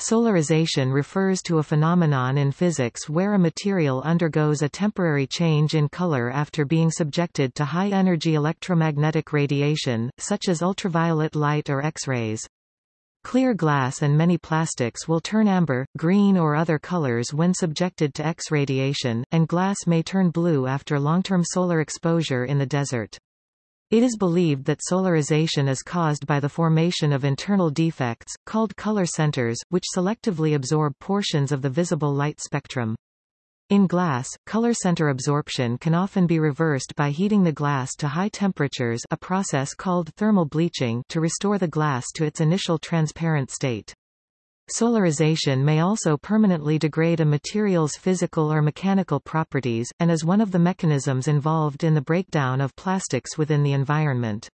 Solarization refers to a phenomenon in physics where a material undergoes a temporary change in color after being subjected to high-energy electromagnetic radiation, such as ultraviolet light or X-rays. Clear glass and many plastics will turn amber, green or other colors when subjected to X radiation, and glass may turn blue after long-term solar exposure in the desert. It is believed that solarization is caused by the formation of internal defects, called color centers, which selectively absorb portions of the visible light spectrum. In glass, color center absorption can often be reversed by heating the glass to high temperatures a process called thermal bleaching to restore the glass to its initial transparent state. Solarization may also permanently degrade a material's physical or mechanical properties, and is one of the mechanisms involved in the breakdown of plastics within the environment.